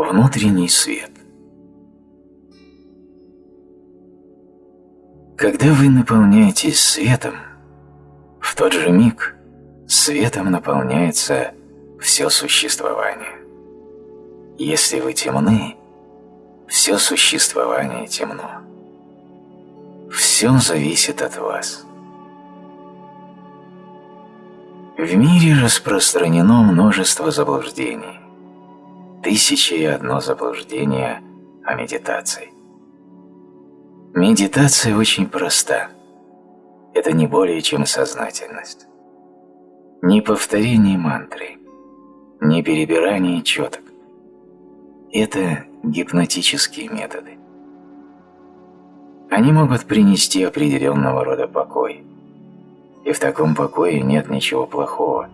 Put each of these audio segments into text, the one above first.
Внутренний свет Когда вы наполняетесь светом, в тот же миг светом наполняется все существование. Если вы темны, все существование темно. Все зависит от вас. В мире распространено множество заблуждений. Тысячи и одно заблуждение о медитации. Медитация очень проста. Это не более чем сознательность. Не повторение мантры, не перебирание четок. Это гипнотические методы. Они могут принести определенного рода покой. И в таком покое нет ничего плохого.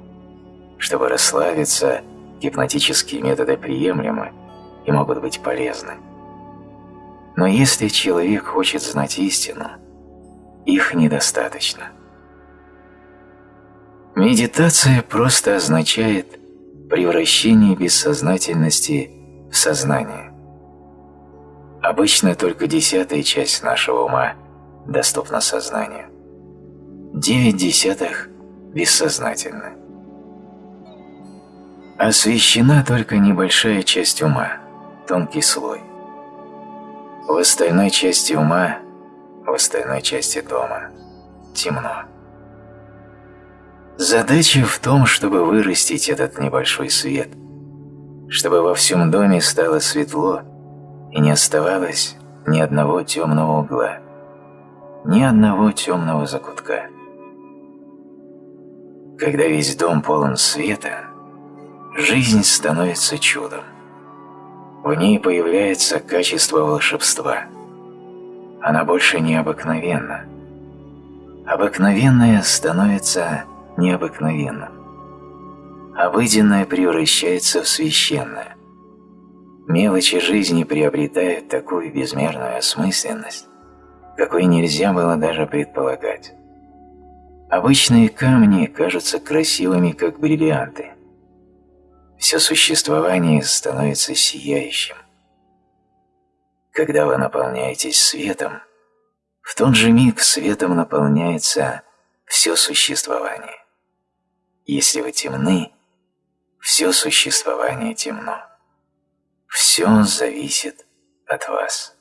Чтобы расслабиться, гипнотические методы приемлемы и могут быть полезны. Но если человек хочет знать истину, их недостаточно. Медитация просто означает превращение бессознательности в сознание. Обычно только десятая часть нашего ума доступна сознанию. Девять десятых бессознательны. Освещена только небольшая часть ума, тонкий слой. В остальной части ума, в остальной части дома темно. Задача в том, чтобы вырастить этот небольшой свет, чтобы во всем доме стало светло и не оставалось ни одного темного угла, ни одного темного закутка. Когда весь дом полон света, жизнь становится чудом. В ней появляется качество волшебства. Она больше не обыкновенна. Обыкновенное становится необыкновенным. Обыденное превращается в священное. Мелочи жизни приобретают такую безмерную осмысленность, какой нельзя было даже предполагать. Обычные камни кажутся красивыми, как бриллианты. Все существование становится сияющим. Когда вы наполняетесь светом, в тот же миг светом наполняется все существование. Если вы темны, все существование темно. Все зависит от вас.